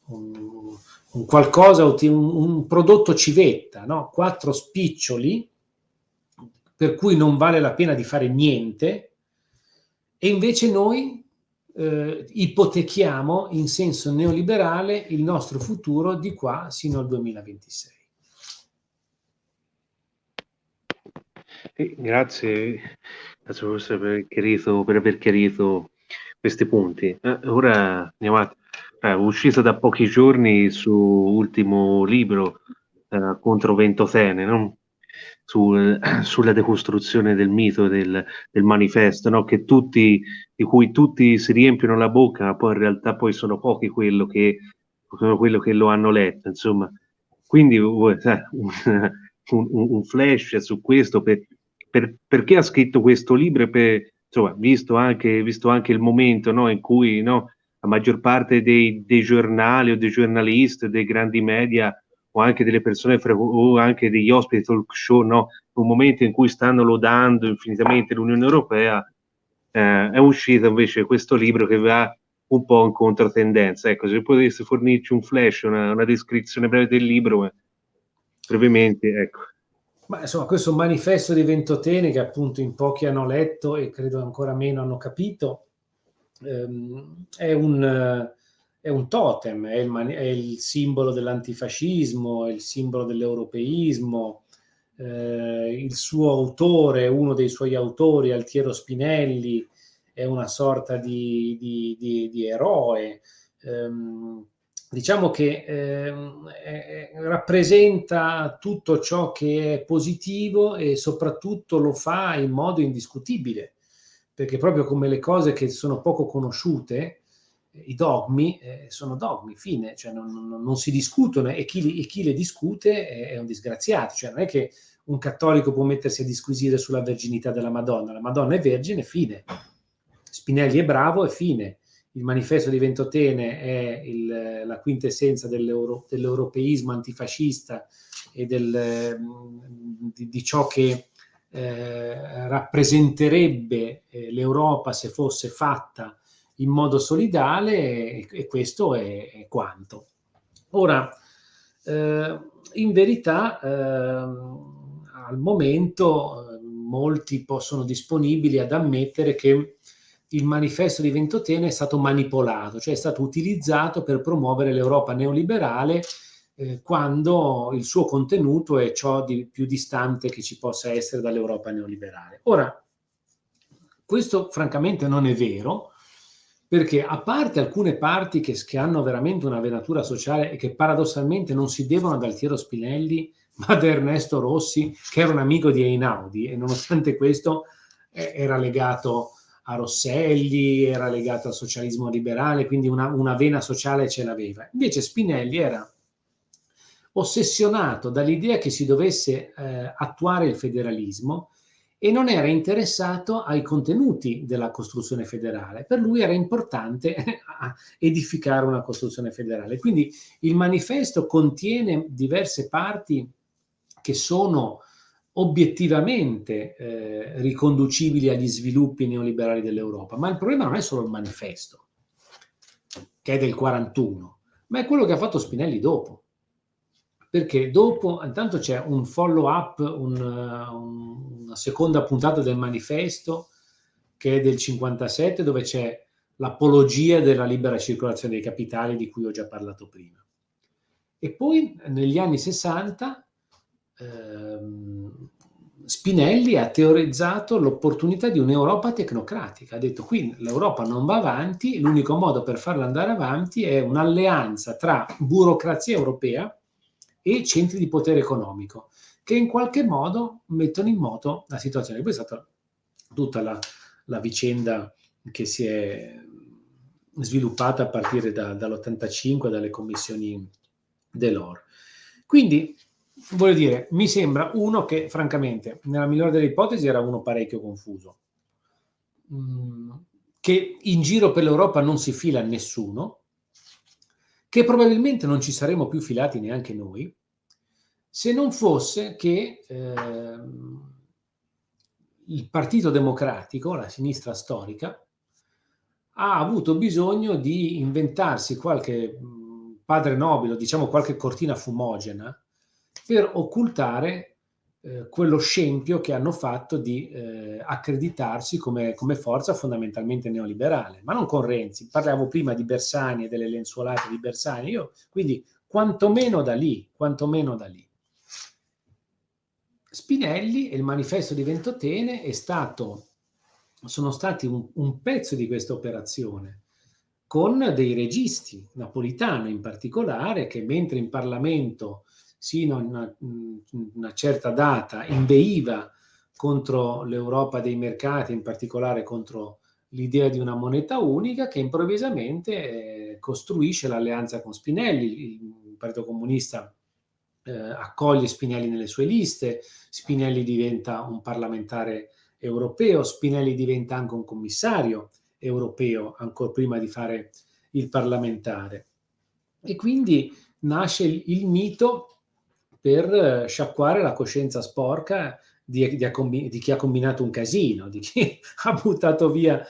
un, un qualcosa, un, prodotto civetta, no? quattro spiccioli per cui non vale la pena di fare niente, e invece noi eh, ipotechiamo in senso neoliberale il nostro futuro di qua sino al 2026. Eh, grazie, grazie per, aver chiarito, per aver chiarito questi punti. Eh, ora andiamo a... Eh, uscito da pochi giorni suo ultimo libro eh, contro Ventotene, no? sul, sulla decostruzione del mito del, del manifesto, no? tutti, di cui tutti si riempiono la bocca, ma poi in realtà poi sono pochi quello che, quello che lo hanno letto. Insomma. Quindi un, un, un flash su questo, per, per, perché ha scritto questo libro, per, insomma, visto, anche, visto anche il momento no? in cui no, la maggior parte dei, dei giornali o dei giornalisti, dei grandi media o anche delle persone o anche degli ospiti talk show, no? un momento in cui stanno lodando infinitamente l'Unione Europea, eh, è uscito invece questo libro che va un po' in controtendenza. Ecco, se potesse fornirci un flash, una, una descrizione breve del libro, brevemente, ecco. Ma insomma, questo manifesto di Ventotene che appunto in pochi hanno letto e credo ancora meno hanno capito, ehm, è un è un totem, è il, è il simbolo dell'antifascismo, è il simbolo dell'europeismo. Eh, il suo autore, uno dei suoi autori, Altiero Spinelli, è una sorta di, di, di, di eroe. Ehm, diciamo che è, rappresenta tutto ciò che è positivo e soprattutto lo fa in modo indiscutibile, perché proprio come le cose che sono poco conosciute, i dogmi eh, sono dogmi, fine, cioè non, non, non si discutono e chi, e chi, le discute è, è, un disgraziato, cioè non è che un cattolico può mettersi a disquisire sulla verginità della Madonna, la Madonna è vergine, fine. Spinelli è bravo e fine. Il manifesto di Ventotene è il, la quintessenza dell'euro, dell'europeismo antifascista e del, di, di, ciò che eh, rappresenterebbe eh, l'Europa se fosse fatta in modo solidale e, e questo è, è, quanto. Ora, eh, in verità, ehm, al momento eh, molti possono disponibili ad ammettere che il manifesto di Ventotene è stato manipolato, cioè è stato utilizzato per promuovere l'Europa neoliberale eh, quando il suo contenuto è ciò di più distante che ci possa essere dall'Europa neoliberale. Ora, questo francamente non è vero, perché a parte alcune parti che, che, hanno veramente una venatura sociale e che paradossalmente non si devono ad Altiero Spinelli, ma ad Ernesto Rossi, che era un amico di Einaudi e nonostante questo eh, era legato a Rosselli, era legato al socialismo liberale, quindi una, una vena sociale ce l'aveva. Invece Spinelli era ossessionato dall'idea che si dovesse eh, attuare il federalismo e non era interessato ai contenuti della costruzione federale. Per lui era importante edificare una costruzione federale. Quindi il manifesto contiene diverse parti che sono obiettivamente eh, riconducibili agli sviluppi neoliberali dell'Europa, ma il problema non è solo il manifesto, che è del 41, ma è quello che ha fatto Spinelli dopo. Perché dopo, intanto c'è un follow up, un, un, una seconda puntata del manifesto che è del 57, dove c'è l'apologia della libera circolazione dei capitali di cui ho già parlato prima. E poi negli anni 60 ehm, Spinelli ha teorizzato l'opportunità di un'Europa tecnocratica. Ha detto qui l'Europa non va avanti, l'unico modo per farla andare avanti è un'alleanza tra burocrazia europea e centri di potere economico, che in qualche modo mettono in moto la situazione. Poi è stata tutta la, la vicenda che si è sviluppata a partire da, dall'85, dalle commissioni dell'OR. Quindi voglio dire, mi sembra uno che francamente, nella migliore delle ipotesi, era uno parecchio confuso, mm, che in giro per l'Europa non si fila nessuno, che probabilmente non ci saremmo più filati neanche noi, se non fosse che eh, il Partito Democratico, la sinistra storica, ha avuto bisogno di inventarsi qualche mm, padre nobile, diciamo qualche cortina fumogena, per occultare eh, quello scempio che hanno fatto di eh, accreditarsi come, come, forza fondamentalmente neoliberale, ma non con Renzi. Parlavo prima di Bersani e delle lenzuolate di Bersani, io quindi quantomeno da lì, quantomeno da lì. Spinelli e il manifesto di Ventotene è stato, sono stati un, un pezzo di questa operazione con dei registi, Napolitano in particolare, che mentre in Parlamento sino a una, una certa data inveiva contro l'Europa dei mercati, in particolare contro l'idea di una moneta unica che improvvisamente eh, costruisce l'alleanza con Spinelli. Il Partito Comunista eh, accoglie Spinelli nelle sue liste, Spinelli diventa un parlamentare europeo, Spinelli diventa anche un commissario europeo ancora prima di fare il parlamentare. E quindi nasce il, il mito per eh, sciacquare la coscienza sporca di, di, di, chi ha combinato un casino, di chi ha buttato via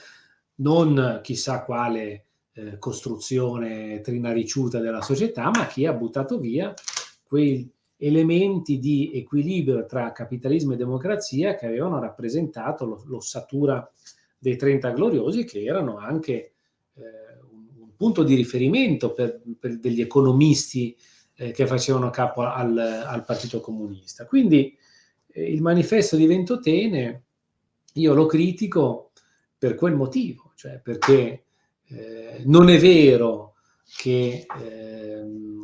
non chissà quale eh, costruzione trinariciuta della società, ma chi ha buttato via quei elementi di equilibrio tra capitalismo e democrazia che avevano rappresentato l'ossatura dei 30 gloriosi, che erano anche eh, un, punto di riferimento per, per degli economisti eh, che facevano capo al, al Partito Comunista. Quindi eh, il manifesto di Ventotene io lo critico per quel motivo, cioè perché eh, non è vero che ehm,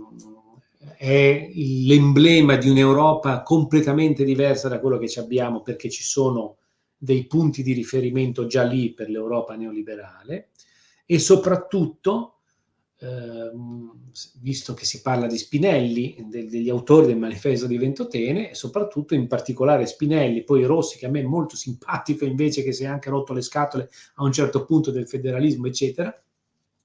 è l'emblema di un'Europa completamente diversa da quello che ci abbiamo perché ci sono dei punti di riferimento già lì per l'Europa neoliberale e soprattutto visto che si parla di Spinelli, de, degli autori del manifesto di Ventotene, e soprattutto in particolare Spinelli, poi Rossi, che a me è molto simpatico invece che si è anche rotto le scatole a un certo punto del federalismo, eccetera,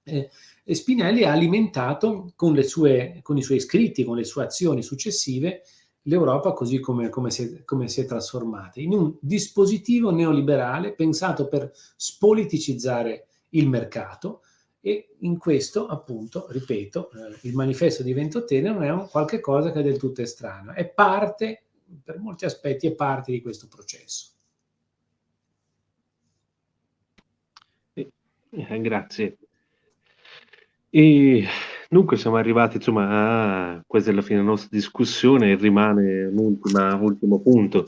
Eh, Spinelli ha alimentato con, sue, con, i suoi scritti, con le sue azioni successive, l'Europa così come, come, si è, come si è trasformata, in un dispositivo neoliberale pensato per spoliticizzare il mercato e in questo, appunto, ripeto, eh, il manifesto di Ventotene non è un qualche cosa che è del tutto estraneo, è parte, per molti aspetti, è parte di questo processo. Eh, grazie. E dunque siamo arrivati, insomma, a questa è fine della nostra discussione e rimane un ultimo punto.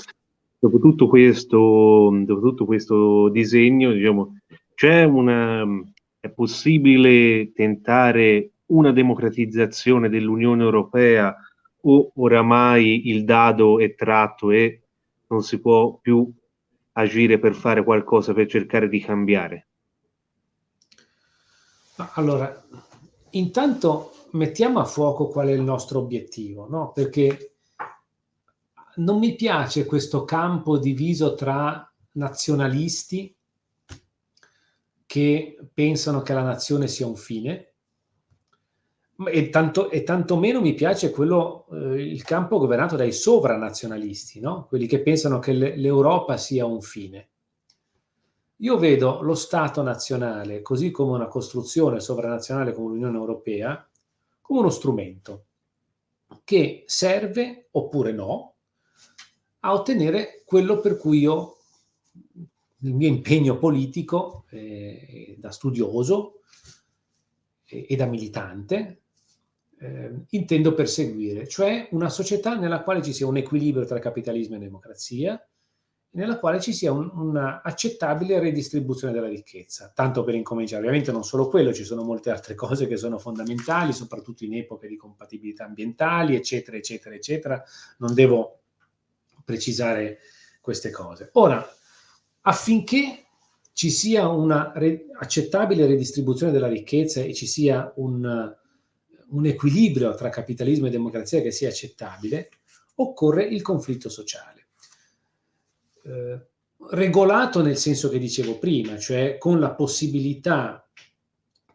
Dopo tutto questo, dopo tutto questo disegno, diciamo, c'è una, è possibile tentare una democratizzazione dell'Unione Europea o oramai il dado è tratto e non si può più agire per fare qualcosa per cercare di cambiare? Allora, intanto mettiamo a fuoco qual è il nostro obiettivo, no? Perché non mi piace questo campo diviso tra nazionalisti che pensano che la nazione sia un fine e tanto, e tanto meno mi piace quello, eh, il campo governato dai sovranazionalisti, no? quelli che pensano che l'Europa sia un fine. Io vedo lo Stato nazionale, così come una costruzione sovranazionale come l'Unione Europea, come uno strumento che serve, oppure no, a ottenere quello per cui io, il mio impegno politico eh, da studioso e, e da militante, eh, intendo perseguire, cioè una società nella quale ci sia un equilibrio tra capitalismo e democrazia, nella quale ci sia un redistribuzione della ricchezza, tanto per incominciare. Ovviamente non solo quello, ci sono molte altre cose che sono fondamentali, soprattutto in epoche di compatibilità ambientali, eccetera, eccetera, eccetera. Non devo precisare queste cose. Ora, affinché ci sia una re redistribuzione della ricchezza e ci sia un, un equilibrio tra capitalismo e democrazia che sia accettabile, occorre il conflitto sociale eh, regolato nel senso che dicevo prima, cioè con la possibilità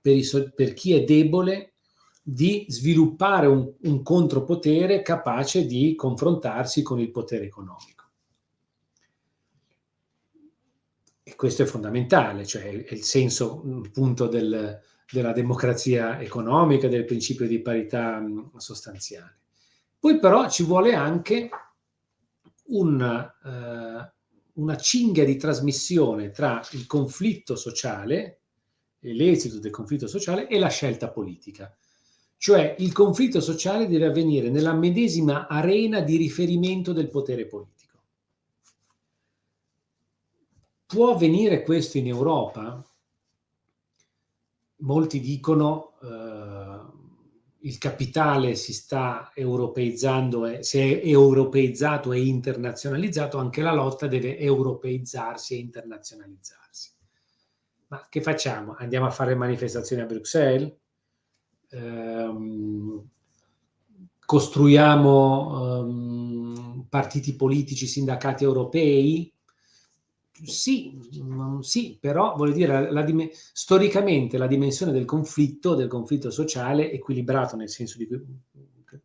per, i, per chi è debole di sviluppare un, un, contropotere capace di confrontarsi con il potere economico. Questo è fondamentale, cioè è il senso appunto del, della democrazia economica, del principio di parità mh, sostanziale. Poi però ci vuole anche un, eh, una cinghia di trasmissione tra il conflitto sociale, l'esito del conflitto sociale e la scelta politica. Cioè il conflitto sociale deve avvenire nella medesima arena di riferimento del potere politico. Può avvenire questo in Europa? Molti dicono eh, il capitale si sta europeizzando, se è europeizzato e internazionalizzato, anche la lotta deve europeizzarsi e internazionalizzarsi. Ma che facciamo? Andiamo a fare manifestazioni a Bruxelles? Ehm, costruiamo ehm, partiti politici, sindacati europei? Sì, sì, però voglio dire, la, la, storicamente la dimensione del conflitto, del conflitto sociale, equilibrato nel senso di,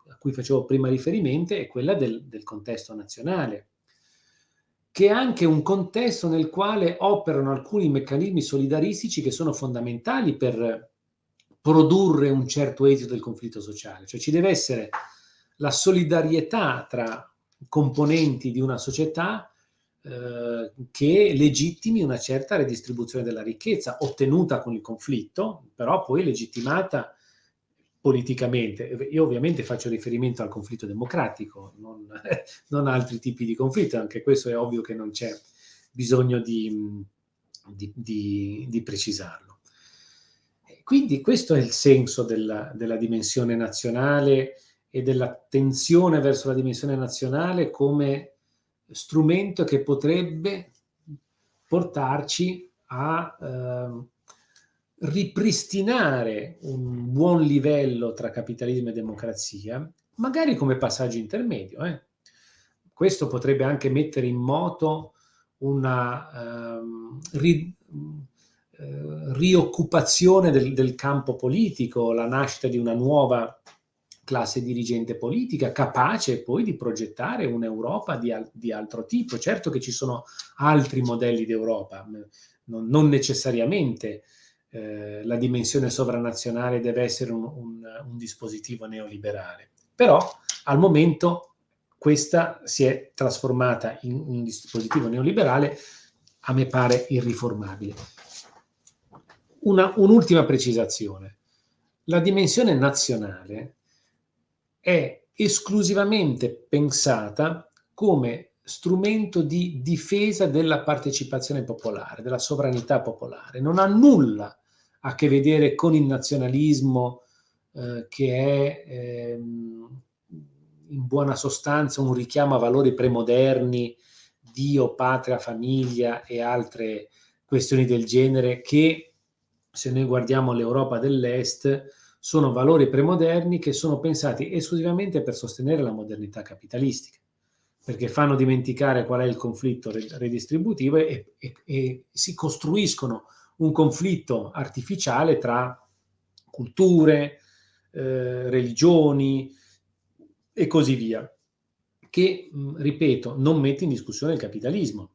a cui facevo prima riferimento, è quella del, del contesto nazionale, che è anche un contesto nel quale operano alcuni meccanismi solidaristici che sono fondamentali per produrre un certo esito del conflitto sociale. Cioè ci deve essere la solidarietà tra componenti di una società eh, che legittimi una certa redistribuzione della ricchezza ottenuta con il conflitto, però poi legittimata politicamente. Io ovviamente faccio riferimento al conflitto democratico, non, non altri tipi di conflitto, anche questo è ovvio che non c'è bisogno di, di, di, di, precisarlo. Quindi questo è il senso della, della dimensione nazionale e dell'attenzione verso la dimensione nazionale come strumento che potrebbe portarci a eh, ripristinare un buon livello tra capitalismo e democrazia, magari come passaggio intermedio. Eh. Questo potrebbe anche mettere in moto una, um, ri, rioccupazione del, del campo politico, la nascita di una nuova classe dirigente politica capace poi di progettare un'Europa di, al di, altro tipo. Certo che ci sono altri modelli d'Europa, non, non, necessariamente eh, la dimensione sovranazionale deve essere un, un, un, dispositivo neoliberale, però al momento questa si è trasformata in un dispositivo neoliberale, a me pare irriformabile. Un'ultima precisazione. La dimensione nazionale è esclusivamente pensata come strumento di difesa della partecipazione popolare, della sovranità popolare. Non ha nulla a che vedere con il nazionalismo eh, che è ehm, in buona sostanza un richiamo a valori premoderni, Dio, patria, famiglia e altre questioni del genere che, se noi guardiamo l'Europa dell'Est, sono valori premoderni che sono pensati esclusivamente per sostenere la modernità capitalistica, perché fanno dimenticare qual è il conflitto redistributivo e, e, e si costruiscono un conflitto artificiale tra culture, eh, religioni e così via, che, ripeto, non mette in discussione il capitalismo.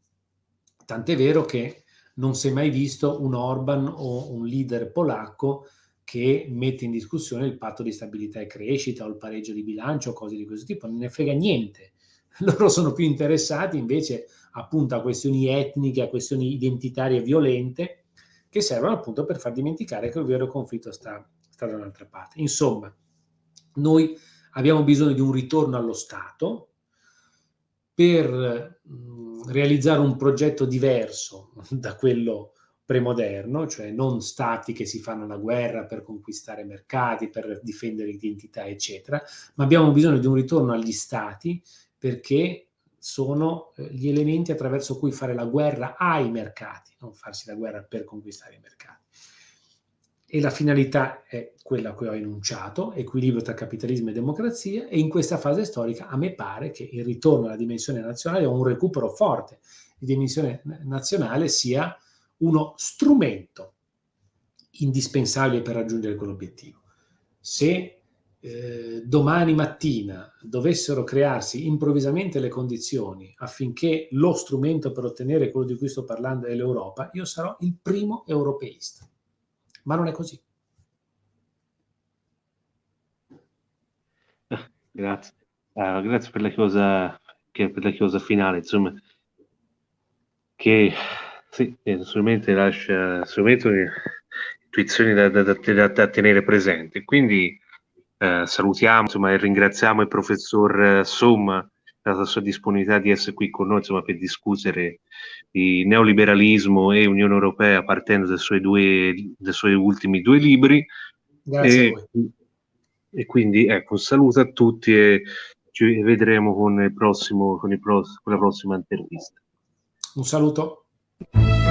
Tant'è vero che non si è mai visto un Orban o un leader polacco che mette in discussione il patto di stabilità e crescita o il pareggio di bilancio o cose di questo tipo, non ne frega niente. Loro sono più interessati invece appunto a questioni etniche, a questioni identitarie violente, che servono appunto per far dimenticare che il vero conflitto sta, sta da un'altra parte. Insomma, noi abbiamo bisogno di un ritorno allo Stato per mh, realizzare un progetto diverso da quello premoderno, cioè non stati che si fanno la guerra per conquistare mercati, per difendere identità, eccetera, ma abbiamo bisogno di un ritorno agli stati perché sono eh, gli elementi attraverso cui fare la guerra ai mercati, non farsi la guerra per conquistare i mercati. E la finalità è quella che ho enunciato, equilibrio tra capitalismo e democrazia, e in questa fase storica a me pare che il ritorno alla dimensione nazionale o un recupero forte di dimensione nazionale sia uno strumento indispensabile per raggiungere quell'obiettivo. Se eh, domani mattina dovessero crearsi improvvisamente le condizioni affinché lo strumento per ottenere quello di cui sto parlando è l'Europa, io sarò il primo europeista. Ma non è così. Grazie. Uh, grazie per la cosa, per la cosa finale, insomma, che sì, assolutamente lascia assolutamente intuizioni da, da, da, da, tenere presenti. Quindi eh, salutiamo insomma, e ringraziamo il professor eh, Somma per la sua disponibilità di essere qui con noi insomma, per discutere di neoliberalismo e Unione Europea partendo dai suoi, due, dai suoi ultimi due libri. Grazie e, e quindi ecco, un saluto a tutti e ci vedremo con, il prossimo, con, il pro, con la prossima intervista. Un saluto. you